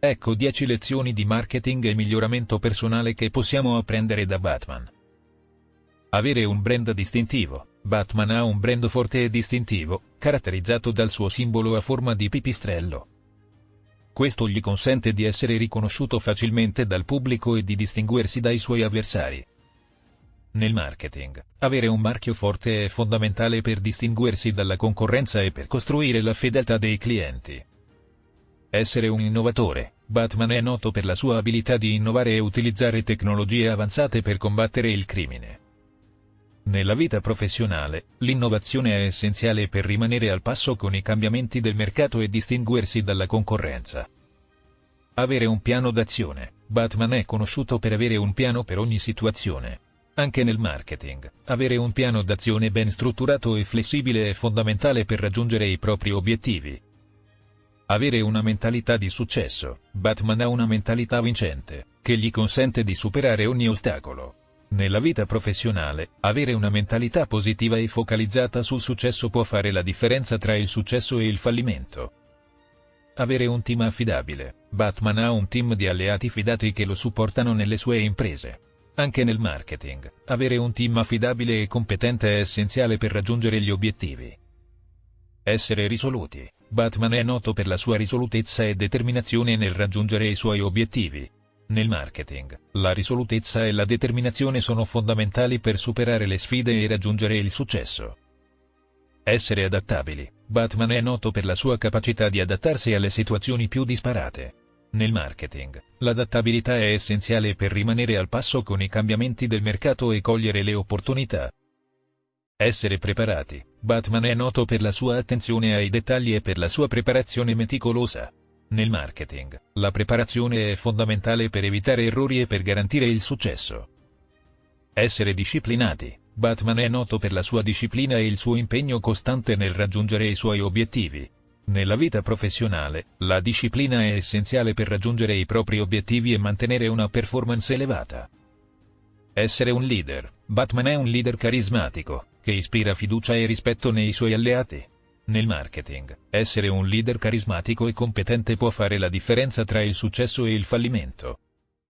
Ecco 10 lezioni di marketing e miglioramento personale che possiamo apprendere da Batman. Avere un brand distintivo. Batman ha un brand forte e distintivo, caratterizzato dal suo simbolo a forma di pipistrello. Questo gli consente di essere riconosciuto facilmente dal pubblico e di distinguersi dai suoi avversari. Nel marketing, avere un marchio forte è fondamentale per distinguersi dalla concorrenza e per costruire la fedeltà dei clienti. Essere un innovatore, Batman è noto per la sua abilità di innovare e utilizzare tecnologie avanzate per combattere il crimine. Nella vita professionale, l'innovazione è essenziale per rimanere al passo con i cambiamenti del mercato e distinguersi dalla concorrenza. Avere un piano d'azione. Batman è conosciuto per avere un piano per ogni situazione. Anche nel marketing, avere un piano d'azione ben strutturato e flessibile è fondamentale per raggiungere i propri obiettivi. Avere una mentalità di successo. Batman ha una mentalità vincente, che gli consente di superare ogni ostacolo. Nella vita professionale, avere una mentalità positiva e focalizzata sul successo può fare la differenza tra il successo e il fallimento. Avere un team affidabile. Batman ha un team di alleati fidati che lo supportano nelle sue imprese. Anche nel marketing, avere un team affidabile e competente è essenziale per raggiungere gli obiettivi. Essere risoluti. Batman è noto per la sua risolutezza e determinazione nel raggiungere i suoi obiettivi. Nel marketing, la risolutezza e la determinazione sono fondamentali per superare le sfide e raggiungere il successo. Essere adattabili. Batman è noto per la sua capacità di adattarsi alle situazioni più disparate. Nel marketing, l'adattabilità è essenziale per rimanere al passo con i cambiamenti del mercato e cogliere le opportunità. Essere preparati. Batman è noto per la sua attenzione ai dettagli e per la sua preparazione meticolosa. Nel marketing, la preparazione è fondamentale per evitare errori e per garantire il successo. Essere disciplinati. Batman è noto per la sua disciplina e il suo impegno costante nel raggiungere i suoi obiettivi. Nella vita professionale, la disciplina è essenziale per raggiungere i propri obiettivi e mantenere una performance elevata. Essere un leader. Batman è un leader carismatico, che ispira fiducia e rispetto nei suoi alleati. Nel marketing, essere un leader carismatico e competente può fare la differenza tra il successo e il fallimento.